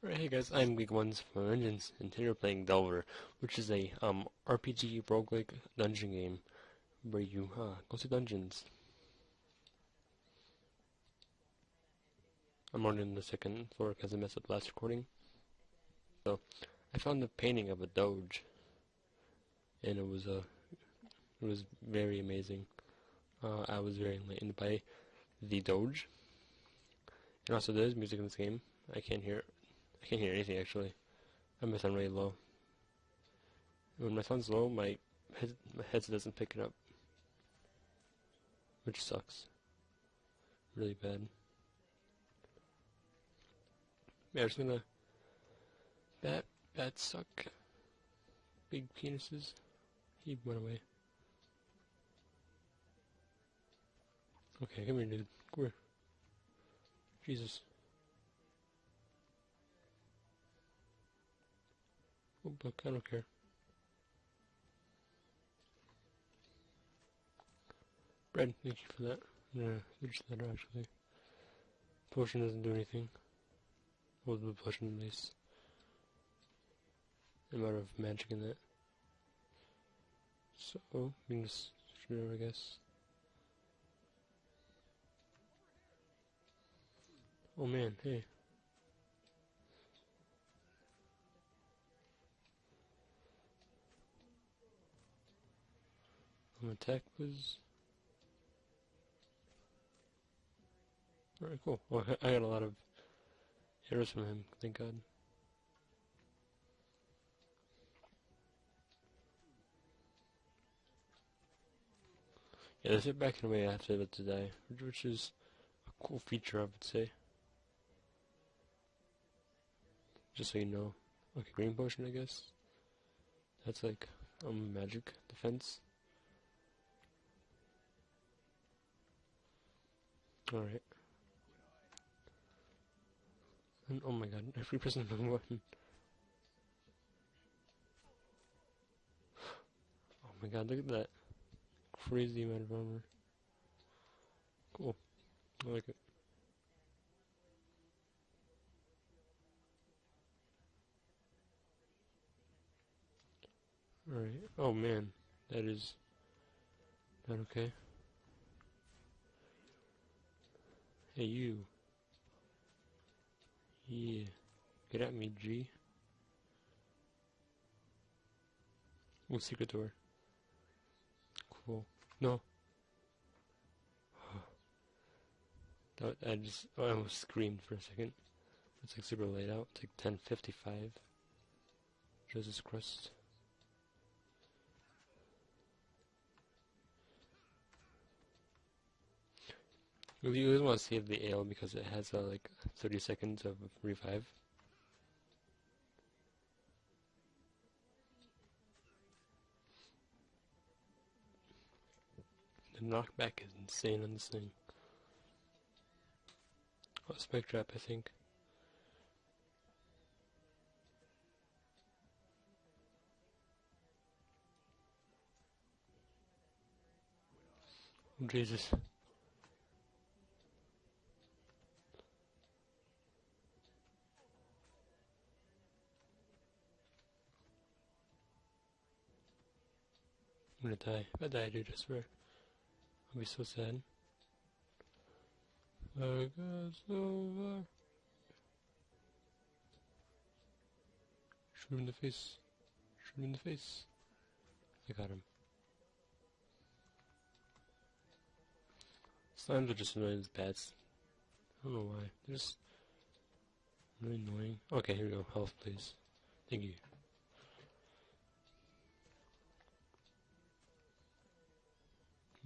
Alright, hey guys, I'm Week Ones from Engines, and today we're playing Delver, which is a um RPG roguelike dungeon game where you uh, go to dungeons. I'm on the second floor because I messed up the last recording. So, I found a painting of a doge, and it was uh, it was very amazing. Uh, I was very enlightened by the doge, and also there's music in this game. I can't hear I can't hear anything actually. I am sound really low. When my sound's low, my head, my headset doesn't pick it up, which sucks. Really bad. Yeah, I'm just gonna. Bat, bats suck. Big penises. He went away. Okay, come here, dude. Come here. Jesus. Oh, book, I don't care. Bread, thank you for that. Yeah, there's that actually. Potion doesn't do anything. Well, the potion at least. Amount of magic in that. So, oh, you can just switch I guess. Oh man, hey. Um, attack was... Very cool. Well, I got a lot of arrows from him, thank god. Yeah, they sit back in the way after that to die, which is a cool feature, I would say. Just so you know. Okay, green potion, I guess. That's like, um, magic defense. Alright. Oh my god, every the wrong button. Oh my god, look at that. Crazy amount of armor. Cool. I like it. Alright. Oh man. That is not okay. Hey you. Yeah. Get at me, G. Oh, secret door. Cool. No. that, I just, oh, I almost screamed for a second. It's like super late out. It's like 10.55. Jesus Christ. You always want to save the ale because it has uh, like 30 seconds of revive. The knockback is insane on this thing. Oh, spike trap, I think. Jesus. Gonna die. If I die, I swear. I'll be so sad. I over. Shoot him in the face. Shoot him in the face. I got him. Slimes are just annoying as bats. I don't know why. They're just really annoying. Okay, here we go. Health, please. Thank you.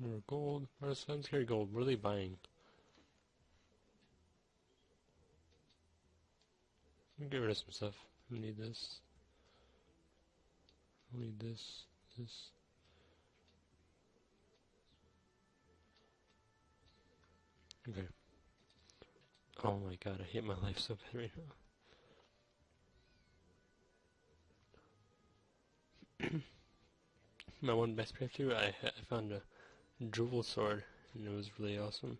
More gold. Sons carry gold. What are they buying? Get rid of some stuff. I need this. I need this. This. Okay. Oh my god, I hate my life so bad right now. my one best breakthrough, I, I found a jewel sword, and it was really awesome.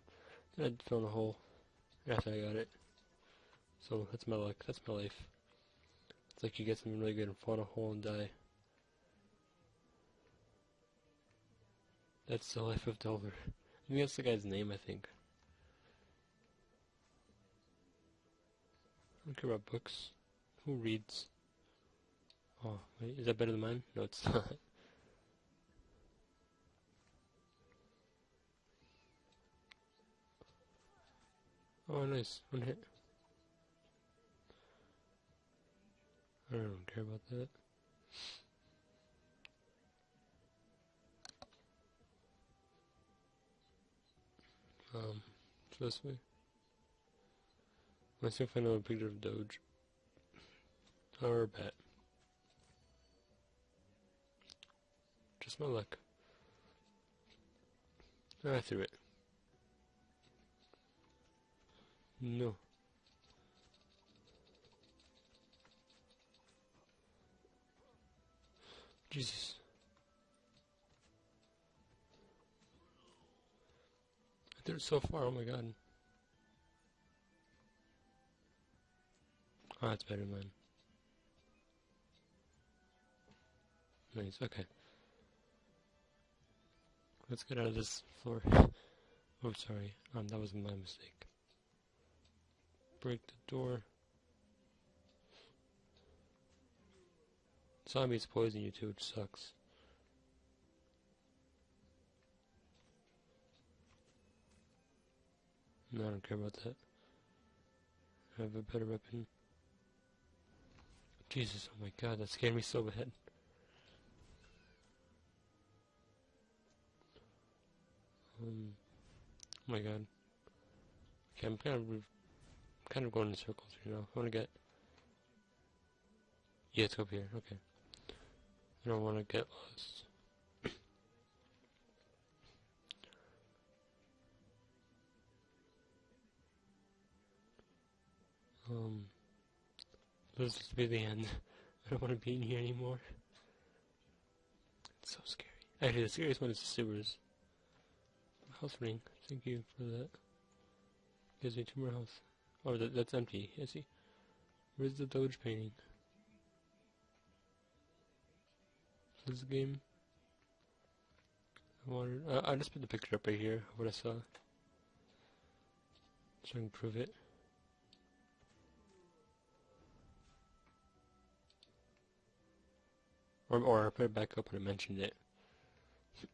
I fell in a hole after I got it. So that's my luck. That's my life. It's like you get something really good and fall in a hole and die. That's the life of Delver. I think that's the guy's name, I think. I don't care about books. Who reads? Oh, wait, is that better than mine? No, it's not. Oh, nice. One hit. I don't care about that. Um, this way. Let's see if I know a picture of Doge. Or a bat. Just my luck. I threw it. No. Jesus. They're so far, oh my god. Oh, that's better man. Nice, okay. Let's get out of this floor. oh, sorry. Um, that was my mistake break the door. Zombies poison you too, which sucks. No, I don't care about that. I have a better weapon. Jesus, oh my god, that scared me so bad. Um, oh my god. Okay, I'm kind of kind of going in circles, you know. I want to get... Yeah, it's up here. Okay. I don't want to get lost. um... This is to be the end. I don't want to be in here anymore. It's so scary. Actually, the scariest one is the sewers. House ring. Thank you for that. Gives me two more health. Oh, that, that's empty. I see. Where's the Doge painting? Is this game? I wanted. Uh, I just put the picture up right here what I saw. So I can prove it. Or, or I put it back up and I mentioned it.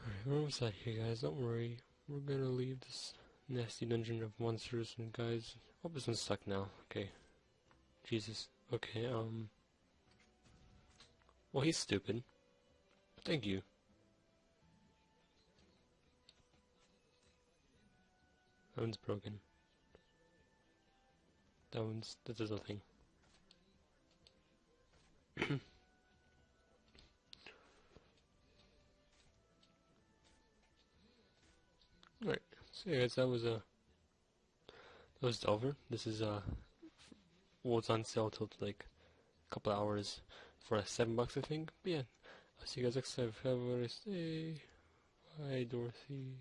Alright, we're almost out here, guys. Don't worry. We're gonna leave this nasty dungeon of monsters and guys. Oh, this one's stuck now. Okay. Jesus. Okay, um... Well, he's stupid. Thank you. That one's broken. That one's... that does nothing. so yeah guys, that was, uh, that was Delver. This is, uh, well, it's on sale till like a couple hours for uh, seven bucks, I think. But yeah, I'll see you guys next time. Have a nice day. Bye, Dorothy.